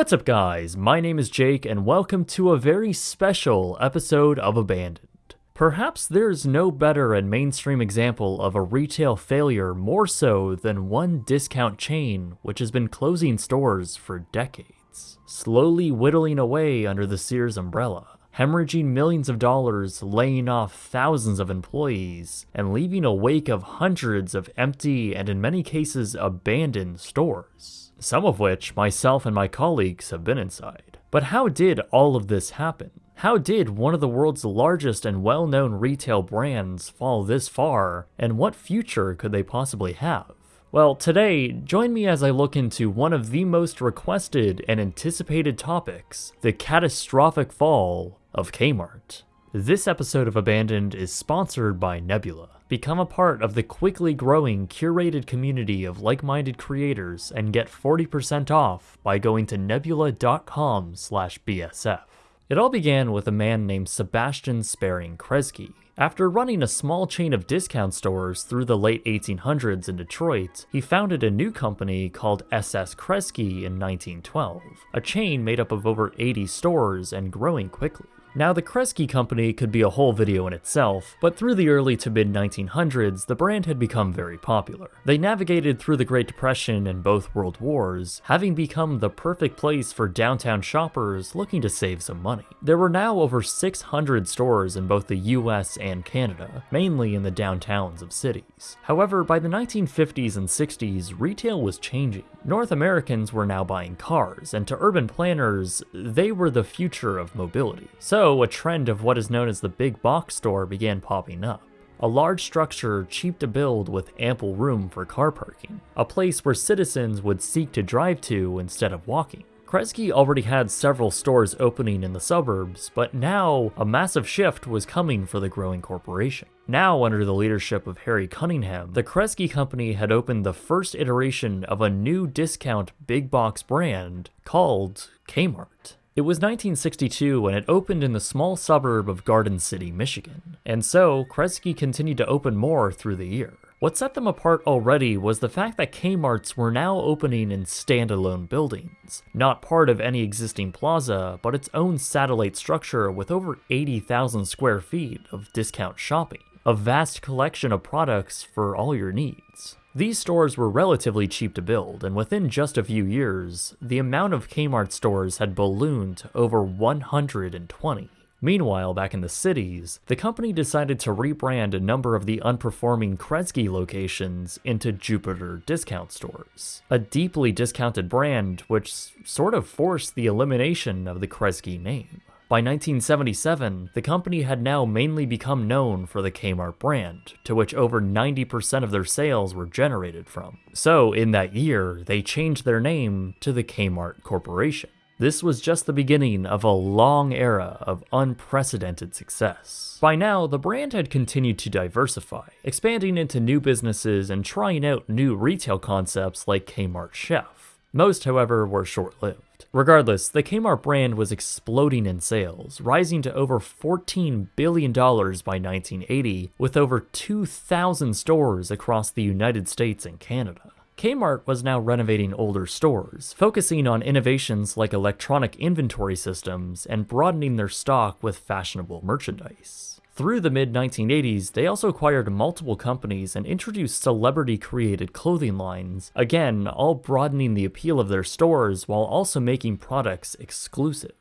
What's up guys, my name is Jake and welcome to a very special episode of Abandoned. Perhaps there's no better and mainstream example of a retail failure more so than one discount chain which has been closing stores for decades, slowly whittling away under the Sears umbrella, hemorrhaging millions of dollars, laying off thousands of employees, and leaving a wake of hundreds of empty and in many cases abandoned stores, some of which myself and my colleagues have been inside. But how did all of this happen? How did one of the world's largest and well-known retail brands fall this far, and what future could they possibly have? Well, today, join me as I look into one of the most requested and anticipated topics, the catastrophic fall of Kmart. This episode of Abandoned is sponsored by Nebula. Become a part of the quickly growing curated community of like-minded creators and get 40% off by going to nebula.com slash BSF. It all began with a man named Sebastian Spering Kresge. After running a small chain of discount stores through the late 1800s in Detroit, he founded a new company called SS Kresge in 1912, a chain made up of over 80 stores and growing quickly. Now the Kresge company could be a whole video in itself, but through the early to mid 1900s, the brand had become very popular. They navigated through the Great Depression and both World Wars, having become the perfect place for downtown shoppers looking to save some money. There were now over 600 stores in both the US and Canada, mainly in the downtowns of cities. However, by the 1950s and 60s, retail was changing. North Americans were now buying cars, and to urban planners, they were the future of mobility. So, a trend of what is known as the big box store began popping up. A large structure cheap to build with ample room for car parking. A place where citizens would seek to drive to instead of walking. Kresge already had several stores opening in the suburbs, but now a massive shift was coming for the growing corporation. Now, under the leadership of Harry Cunningham, the Kresge company had opened the first iteration of a new discount big box brand called Kmart. It was 1962 when it opened in the small suburb of Garden City, Michigan, and so Kresge continued to open more through the year. What set them apart already was the fact that Kmart's were now opening in standalone buildings, not part of any existing plaza, but its own satellite structure with over 80,000 square feet of discount shopping, a vast collection of products for all your needs. These stores were relatively cheap to build, and within just a few years, the amount of Kmart stores had ballooned to over 120. Meanwhile, back in the cities, the company decided to rebrand a number of the unperforming Kresge locations into Jupiter discount stores, a deeply discounted brand which sort of forced the elimination of the Kresge name. By 1977, the company had now mainly become known for the Kmart brand, to which over 90% of their sales were generated from. So, in that year, they changed their name to the Kmart Corporation. This was just the beginning of a long era of unprecedented success. By now, the brand had continued to diversify, expanding into new businesses and trying out new retail concepts like Kmart Chef. Most, however, were short-lived. Regardless, the Kmart brand was exploding in sales, rising to over $14 billion by 1980, with over 2,000 stores across the United States and Canada. Kmart was now renovating older stores, focusing on innovations like electronic inventory systems and broadening their stock with fashionable merchandise. Through the mid 1980s, they also acquired multiple companies and introduced celebrity created clothing lines, again, all broadening the appeal of their stores while also making products exclusive.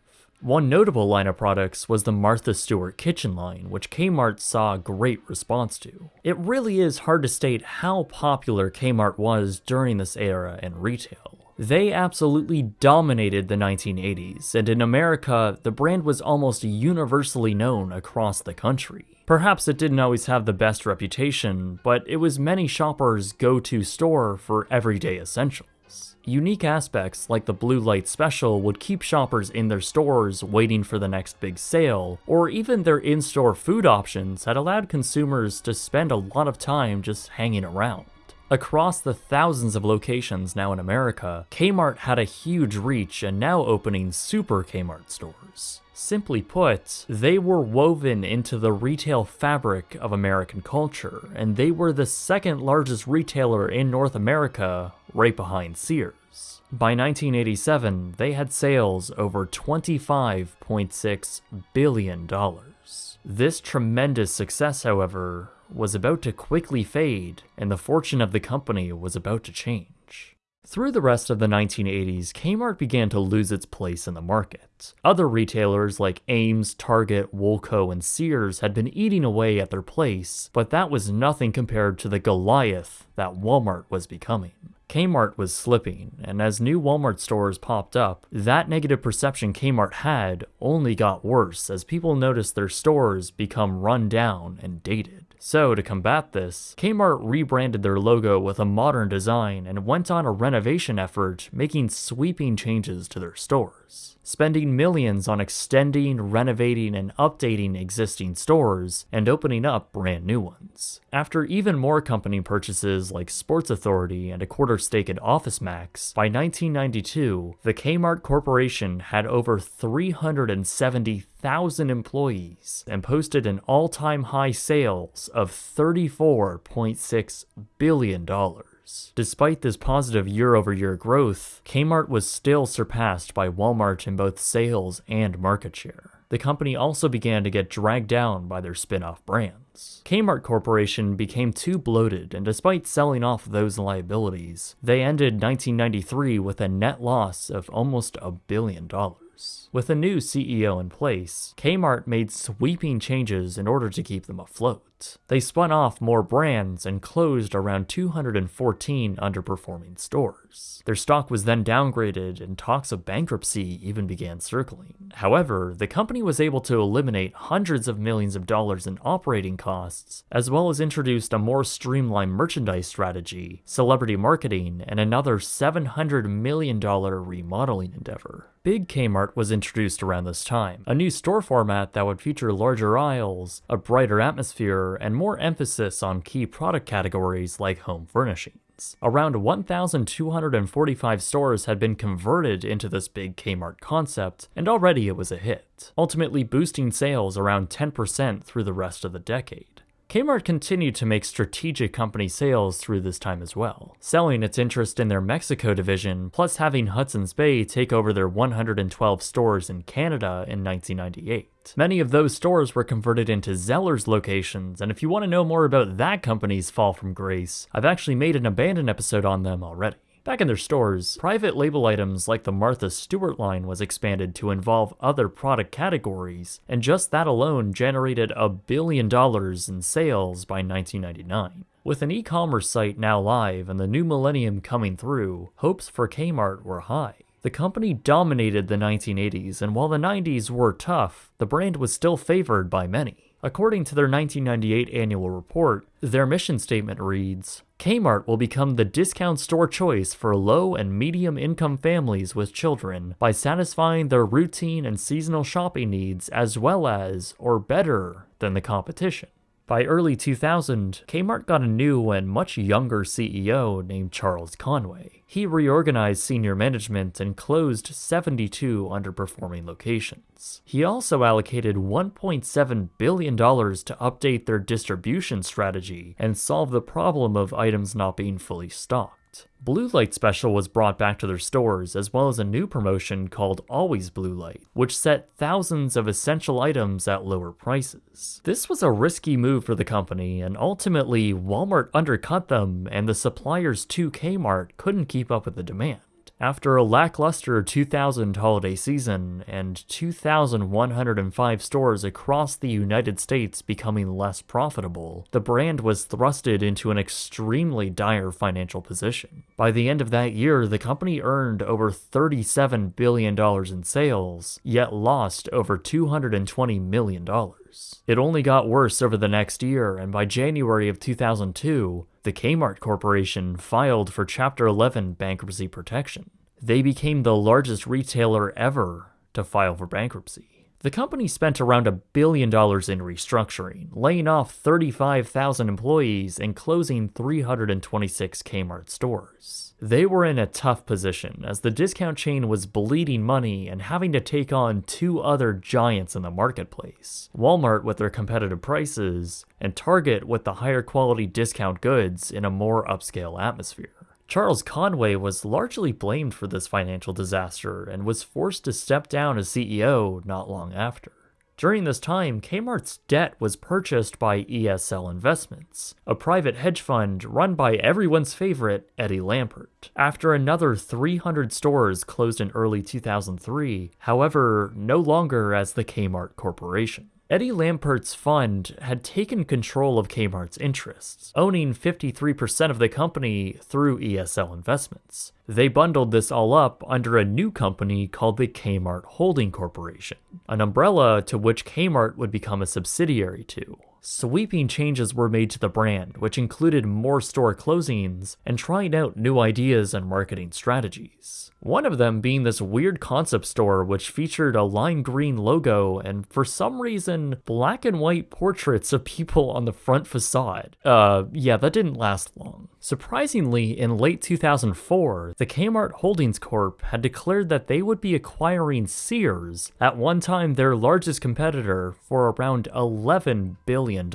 One notable line of products was the Martha Stewart kitchen line, which Kmart saw great response to. It really is hard to state how popular Kmart was during this era in retail. They absolutely dominated the 1980s, and in America, the brand was almost universally known across the country. Perhaps it didn't always have the best reputation, but it was many shoppers' go-to store for everyday essentials. Unique aspects like the Blue Light Special would keep shoppers in their stores waiting for the next big sale, or even their in-store food options had allowed consumers to spend a lot of time just hanging around. Across the thousands of locations now in America, Kmart had a huge reach and now opening super Kmart stores. Simply put, they were woven into the retail fabric of American culture, and they were the second largest retailer in North America, right behind Sears. By 1987, they had sales over $25.6 billion. This tremendous success, however, was about to quickly fade, and the fortune of the company was about to change. Through the rest of the 1980s, Kmart began to lose its place in the market. Other retailers like Ames, Target, Woolco, and Sears had been eating away at their place, but that was nothing compared to the Goliath that Walmart was becoming. Kmart was slipping, and as new Walmart stores popped up, that negative perception Kmart had only got worse as people noticed their stores become run down and dated. So, to combat this, Kmart rebranded their logo with a modern design and went on a renovation effort, making sweeping changes to their stores spending millions on extending, renovating, and updating existing stores, and opening up brand new ones. After even more company purchases like Sports Authority and a quarter stake in OfficeMax, by 1992, the Kmart Corporation had over 370,000 employees and posted an all-time high sales of $34.6 billion. Despite this positive year over year growth, Kmart was still surpassed by Walmart in both sales and market share. The company also began to get dragged down by their spin off brands. Kmart Corporation became too bloated, and despite selling off those liabilities, they ended 1993 with a net loss of almost a billion dollars. With a new CEO in place, Kmart made sweeping changes in order to keep them afloat. They spun off more brands and closed around 214 underperforming stores. Their stock was then downgraded and talks of bankruptcy even began circling. However, the company was able to eliminate hundreds of millions of dollars in operating costs, as well as introduced a more streamlined merchandise strategy, celebrity marketing, and another $700 million remodeling endeavor. Big Kmart was introduced around this time, a new store format that would feature larger aisles, a brighter atmosphere, and more emphasis on key product categories like home furnishings. Around 1,245 stores had been converted into this big Kmart concept, and already it was a hit, ultimately boosting sales around 10% through the rest of the decade. Kmart continued to make strategic company sales through this time as well, selling its interest in their Mexico division, plus having Hudson's Bay take over their 112 stores in Canada in 1998. Many of those stores were converted into Zellers locations, and if you want to know more about that company's fall from grace, I've actually made an abandoned episode on them already. Back in their stores, private label items like the Martha Stewart line was expanded to involve other product categories, and just that alone generated a billion dollars in sales by 1999. With an e-commerce site now live and the new millennium coming through, hopes for Kmart were high. The company dominated the 1980s, and while the 90s were tough, the brand was still favored by many. According to their 1998 annual report, their mission statement reads Kmart will become the discount store choice for low and medium income families with children by satisfying their routine and seasonal shopping needs as well as, or better, than the competition. By early 2000, Kmart got a new and much younger CEO named Charles Conaway. He reorganized senior management and closed 72 underperforming locations. He also allocated $1.7 billion to update their distribution strategy and solve the problem of items not being fully stocked. Blue Light Special was brought back to their stores, as well as a new promotion called Always Blue Light, which set thousands of essential items at lower prices. This was a risky move for the company, and ultimately, Walmart undercut them, and the suppliers to Kmart couldn't keep up with the demand. After a lackluster 2000 holiday season and 2,105 stores across the United States becoming less profitable, the brand was thrusted into an extremely dire financial position. By the end of that year, the company earned over $37 billion in sales, yet lost over $220 million. It only got worse over the next year, and by January of 2002, the Kmart Corporation filed for Chapter 11 bankruptcy protection. They became the largest retailer ever to file for bankruptcy. The company spent around a billion dollars in restructuring, laying off 35,000 employees and closing 326 Kmart stores. They were in a tough position as the discount chain was bleeding money and having to take on two other giants in the marketplace Walmart with their competitive prices, and Target with the higher quality discount goods in a more upscale atmosphere. Charles Conaway was largely blamed for this financial disaster and was forced to step down as CEO not long after. During this time, Kmart's debt was purchased by ESL Investments, a private hedge fund run by everyone's favorite Eddie Lampert. After another 300 stores closed in early 2003, however, no longer as the Kmart Corporation. Eddie Lampert's fund had taken control of Kmart's interests, owning 53% of the company through ESL Investments. They bundled this all up under a new company called the Kmart Holding Corporation, an umbrella to which Kmart would become a subsidiary to. Sweeping changes were made to the brand, which included more store closings and trying out new ideas and marketing strategies. One of them being this weird concept store which featured a lime green logo and for some reason black and white portraits of people on the front facade. Uh, yeah, that didn't last long. Surprisingly, in late 2004, the Kmart Holdings Corp had declared that they would be acquiring Sears, at one time their largest competitor, for around $11 billion.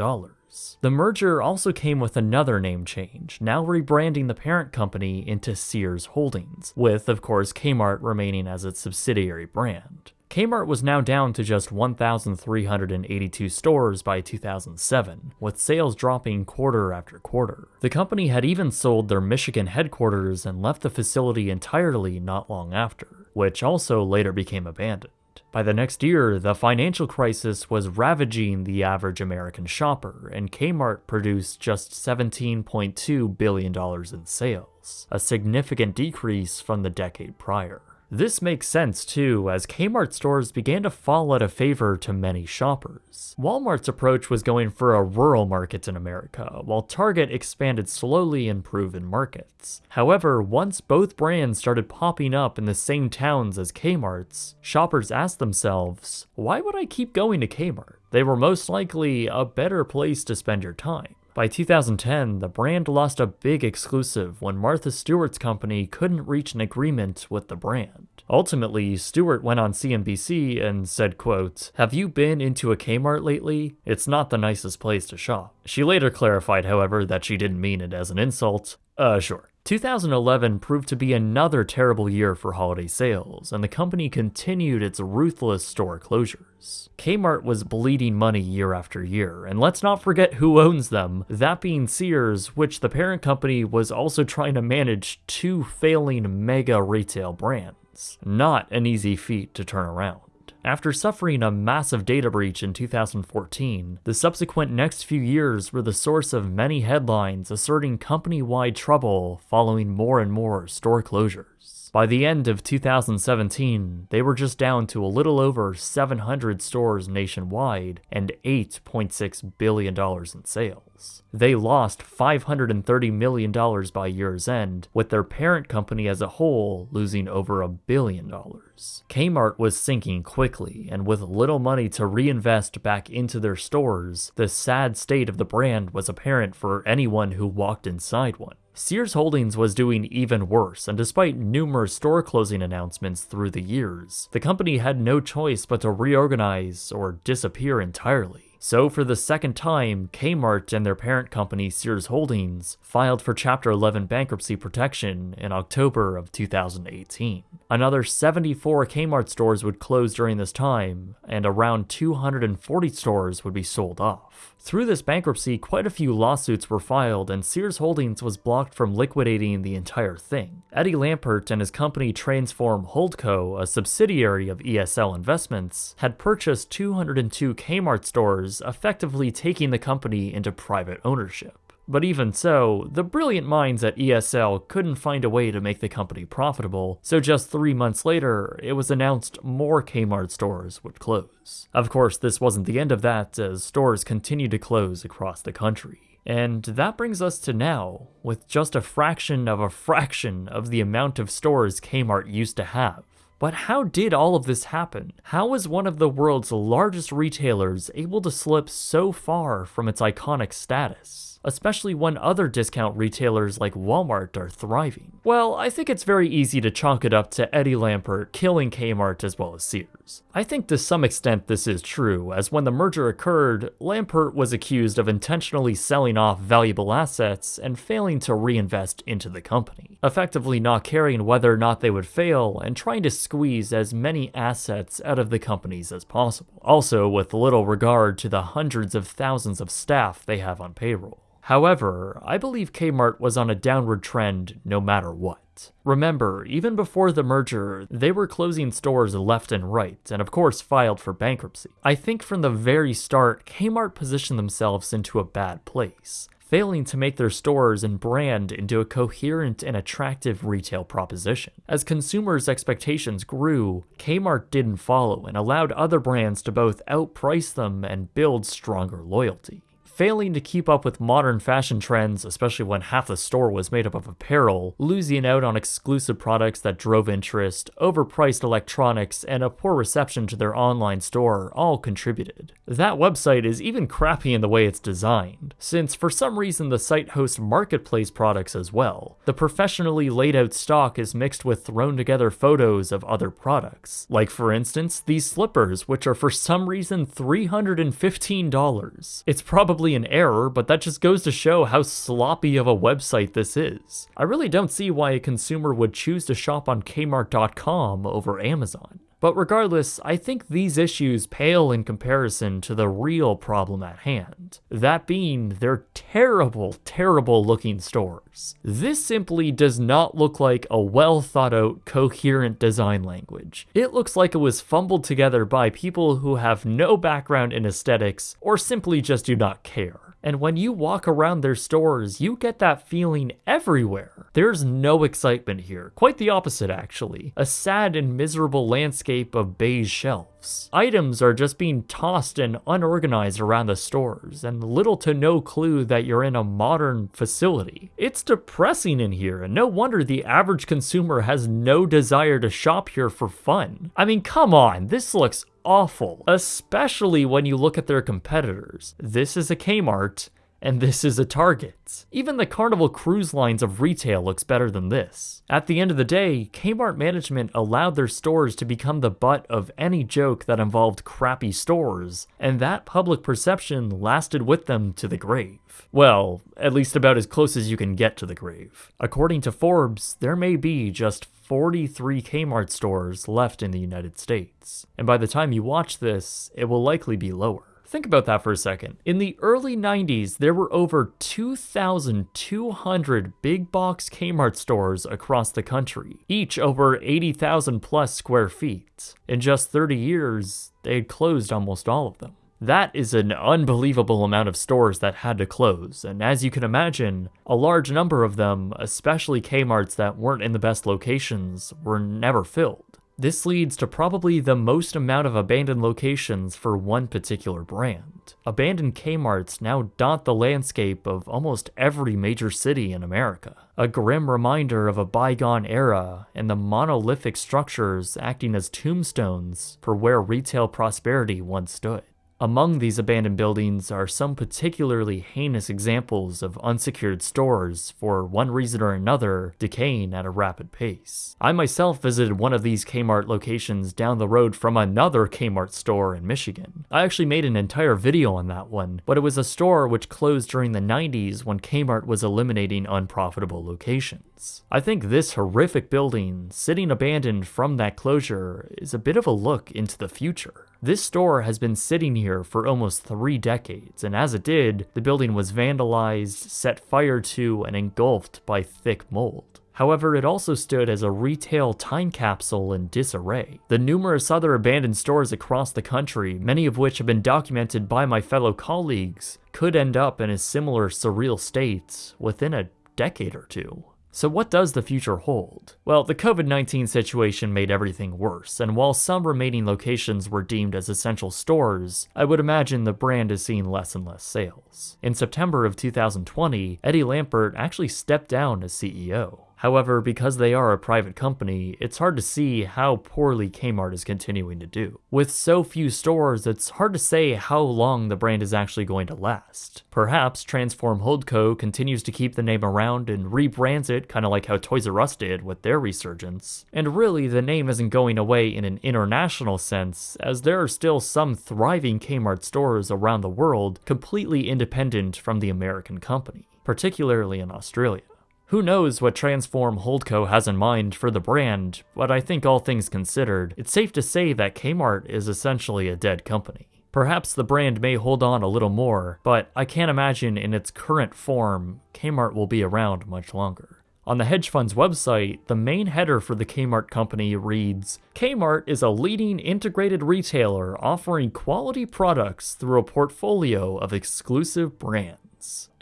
The merger also came with another name change, now rebranding the parent company into Sears Holdings, with, of course, Kmart remaining as its subsidiary brand. Kmart was now down to just 1,382 stores by 2007, with sales dropping quarter after quarter. The company had even sold their Michigan headquarters and left the facility entirely not long after, which also later became abandoned. By the next year, the financial crisis was ravaging the average American shopper, and Kmart produced just $17.2 billion in sales, a significant decrease from the decade prior. This makes sense too, as Kmart stores began to fall out of favor to many shoppers. Walmart's approach was going for a rural market in America, while Target expanded slowly in proven markets. However, once both brands started popping up in the same towns as Kmart's, shoppers asked themselves, why would I keep going to Kmart? They were most likely a better place to spend your time. By 2010, the brand lost a big exclusive when Martha Stewart's company couldn't reach an agreement with the brand. Ultimately, Stewart went on CNBC and said, quote, Have you been into a Kmart lately? It's not the nicest place to shop. She later clarified, however, that she didn't mean it as an insult. Uh, sure. 2011 proved to be another terrible year for holiday sales, and the company continued its ruthless store closures. Kmart was bleeding money year after year, and let's not forget who owns them, that being Sears, which the parent company was also trying to manage two failing mega retail brands. Not an easy feat to turn around. After suffering a massive data breach in 2014, the subsequent next few years were the source of many headlines asserting company wide trouble following more and more store closures. By the end of 2017, they were just down to a little over 700 stores nationwide and $8.6 billion in sales. They lost $530 million by year's end, with their parent company as a whole losing over a billion dollars. Kmart was sinking quickly, and with little money to reinvest back into their stores, the sad state of the brand was apparent for anyone who walked inside one. Sears Holdings was doing even worse, and despite numerous store closing announcements through the years, the company had no choice but to reorganize or disappear entirely. So, for the second time, Kmart and their parent company Sears Holdings filed for Chapter 11 bankruptcy protection in October of 2018. Another 74 Kmart stores would close during this time, and around 240 stores would be sold off. Through this bankruptcy, quite a few lawsuits were filed, and Sears Holdings was blocked from liquidating the entire thing. Eddie Lampert and his company Transform Holdco, a subsidiary of ESL Investments, had purchased 202 Kmart stores, effectively taking the company into private ownership. But even so, the brilliant minds at ESL couldn't find a way to make the company profitable, so just three months later, it was announced more Kmart stores would close. Of course, this wasn't the end of that, as stores continued to close across the country. And that brings us to now, with just a fraction of a fraction of the amount of stores Kmart used to have. But how did all of this happen? How was one of the world's largest retailers able to slip so far from its iconic status? Especially when other discount retailers like Walmart are thriving? Well, I think it's very easy to chalk it up to Eddie Lampert killing Kmart as well as Sears. I think to some extent this is true, as when the merger occurred, Lampert was accused of intentionally selling off valuable assets and failing to reinvest into the company, effectively not caring whether or not they would fail and trying to squeeze as many assets out of the companies as possible, also with little regard to the hundreds of thousands of staff they have on payroll. However, I believe Kmart was on a downward trend no matter what. Remember, even before the merger, they were closing stores left and right, and of course filed for bankruptcy. I think from the very start, Kmart positioned themselves into a bad place, failing to make their stores and brand into a coherent and attractive retail proposition. As consumers' expectations grew, Kmart didn't follow and allowed other brands to both outprice them and build stronger loyalty failing to keep up with modern fashion trends, especially when half the store was made up of apparel, losing out on exclusive products that drove interest, overpriced electronics, and a poor reception to their online store all contributed. That website is even crappy in the way it's designed, since for some reason the site hosts marketplace products as well. The professionally laid out stock is mixed with thrown together photos of other products. Like for instance, these slippers, which are for some reason $315. It's probably probably an error, but that just goes to show how sloppy of a website this is. I really don't see why a consumer would choose to shop on Kmart.com over Amazon. But regardless, I think these issues pale in comparison to the real problem at hand. That being their terrible, terrible looking stores. This simply does not look like a well thought out, coherent design language. It looks like it was fumbled together by people who have no background in aesthetics or simply just do not care. And when you walk around their stores, you get that feeling everywhere. There's no excitement here. Quite the opposite, actually. A sad and miserable landscape of beige shelves. Items are just being tossed and unorganized around the stores, and little to no clue that you're in a modern facility. It's depressing in here, and no wonder the average consumer has no desire to shop here for fun. I mean, come on, this looks awful, especially when you look at their competitors. This is a Kmart, and this is a Target. Even the Carnival Cruise Lines of retail looks better than this. At the end of the day, Kmart management allowed their stores to become the butt of any joke that involved crappy stores, and that public perception lasted with them to the grave. Well, at least about as close as you can get to the grave. According to Forbes, there may be just 43 Kmart stores left in the United States. And by the time you watch this, it will likely be lower. Think about that for a second. In the early 90s, there were over 2,200 big box Kmart stores across the country, each over 80,000 plus square feet. In just 30 years, they had closed almost all of them. That is an unbelievable amount of stores that had to close, and as you can imagine, a large number of them, especially Kmarts that weren't in the best locations, were never filled. This leads to probably the most amount of abandoned locations for one particular brand. Abandoned Kmarts now dot the landscape of almost every major city in America. A grim reminder of a bygone era and the monolithic structures acting as tombstones for where retail prosperity once stood. Among these abandoned buildings are some particularly heinous examples of unsecured stores, for one reason or another, decaying at a rapid pace. I myself visited one of these Kmart locations down the road from another Kmart store in Michigan. I actually made an entire video on that one, but it was a store which closed during the 90s when Kmart was eliminating unprofitable locations. I think this horrific building, sitting abandoned from that closure, is a bit of a look into the future. This store has been sitting here for almost three decades, and as it did, the building was vandalized, set fire to, and engulfed by thick mold. However, it also stood as a retail time capsule in disarray. The numerous other abandoned stores across the country, many of which have been documented by my fellow colleagues, could end up in a similar surreal state within a decade or two. So, what does the future hold? Well, the COVID 19 situation made everything worse, and while some remaining locations were deemed as essential stores, I would imagine the brand is seeing less and less sales. In September of 2020, Eddie Lampert actually stepped down as CEO. However, because they are a private company, it's hard to see how poorly Kmart is continuing to do. With so few stores, it's hard to say how long the brand is actually going to last. Perhaps Transform Holdco continues to keep the name around and rebrands it, kind of like how Toys R Us did with their resurgence. And really, the name isn't going away in an international sense, as there are still some thriving Kmart stores around the world completely independent from the American company, particularly in Australia. Who knows what Transform Holdco has in mind for the brand, but I think all things considered, it's safe to say that Kmart is essentially a dead company. Perhaps the brand may hold on a little more, but I can't imagine in its current form, Kmart will be around much longer. On the hedge fund's website, the main header for the Kmart company reads Kmart is a leading integrated retailer offering quality products through a portfolio of exclusive brands.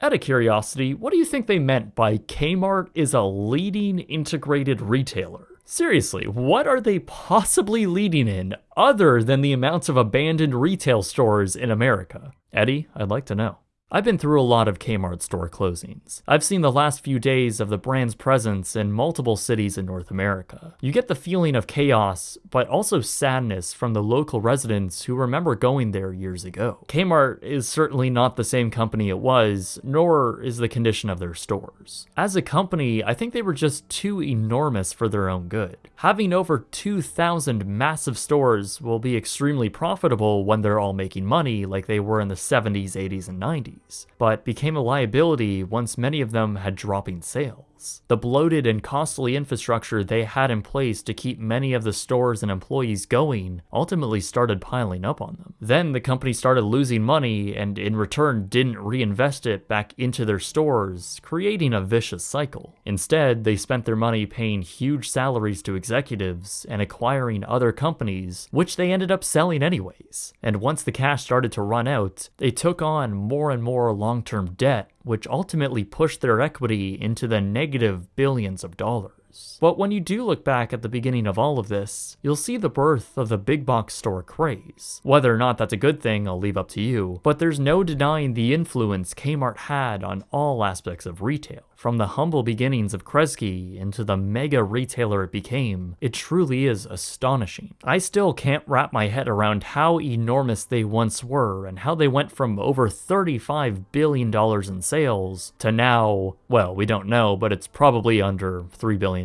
Out of curiosity, what do you think they meant by Kmart is a leading integrated retailer? Seriously, what are they possibly leading in other than the amounts of abandoned retail stores in America? Eddie, I'd like to know. I've been through a lot of Kmart store closings. I've seen the last few days of the brand's presence in multiple cities in North America. You get the feeling of chaos, but also sadness from the local residents who remember going there years ago. Kmart is certainly not the same company it was, nor is the condition of their stores. As a company, I think they were just too enormous for their own good. Having over 2,000 massive stores will be extremely profitable when they're all making money like they were in the 70s, 80s, and 90s but became a liability once many of them had dropping sales. The bloated and costly infrastructure they had in place to keep many of the stores and employees going ultimately started piling up on them. Then the company started losing money and in return didn't reinvest it back into their stores, creating a vicious cycle. Instead, they spent their money paying huge salaries to executives and acquiring other companies, which they ended up selling anyways. And once the cash started to run out, they took on more and more long-term debt which ultimately pushed their equity into the negative billions of dollars. But when you do look back at the beginning of all of this, you'll see the birth of the big box store craze. Whether or not that's a good thing, I'll leave up to you, but there's no denying the influence Kmart had on all aspects of retail. From the humble beginnings of Kresge into the mega retailer it became, it truly is astonishing. I still can't wrap my head around how enormous they once were and how they went from over $35 billion in sales to now, well, we don't know, but it's probably under $3 billion,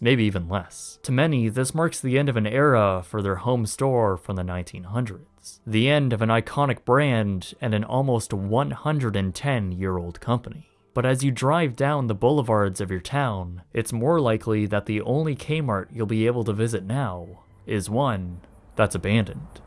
maybe even less. To many, this marks the end of an era for their home store from the 1900s. The end of an iconic brand and an almost 110 year old company. But as you drive down the boulevards of your town, it's more likely that the only Kmart you'll be able to visit now is one that's abandoned.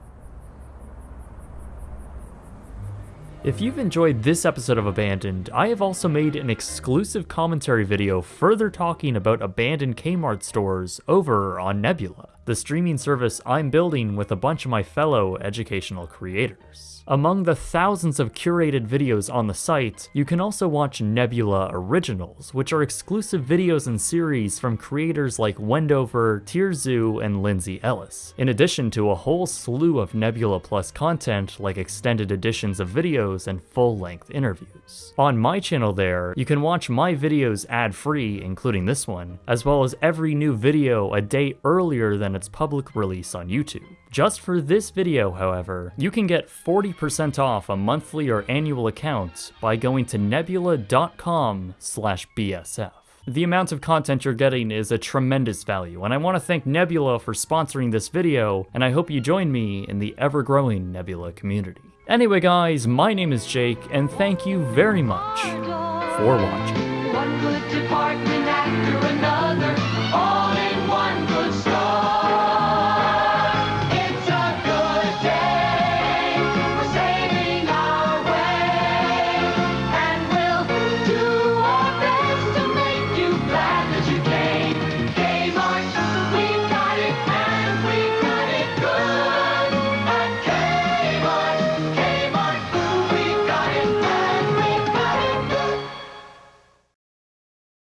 If you've enjoyed this episode of Abandoned, I have also made an exclusive commentary video further talking about abandoned Kmart stores over on Nebula, the streaming service I'm building with a bunch of my fellow educational creators. Among the thousands of curated videos on the site, you can also watch Nebula Originals, which are exclusive videos and series from creators like Wendover, TierZoo, and Lindsay Ellis, in addition to a whole slew of Nebula Plus content like extended editions of videos and full-length interviews. On my channel there, you can watch my videos ad-free, including this one, as well as every new video a day earlier than its public release on YouTube. Just for this video, however, you can get 40% off a monthly or annual account by going to nebula.com slash BSF. The amount of content you're getting is a tremendous value, and I want to thank Nebula for sponsoring this video, and I hope you join me in the ever-growing Nebula community. Anyway guys, my name is Jake, and thank you very much for watching.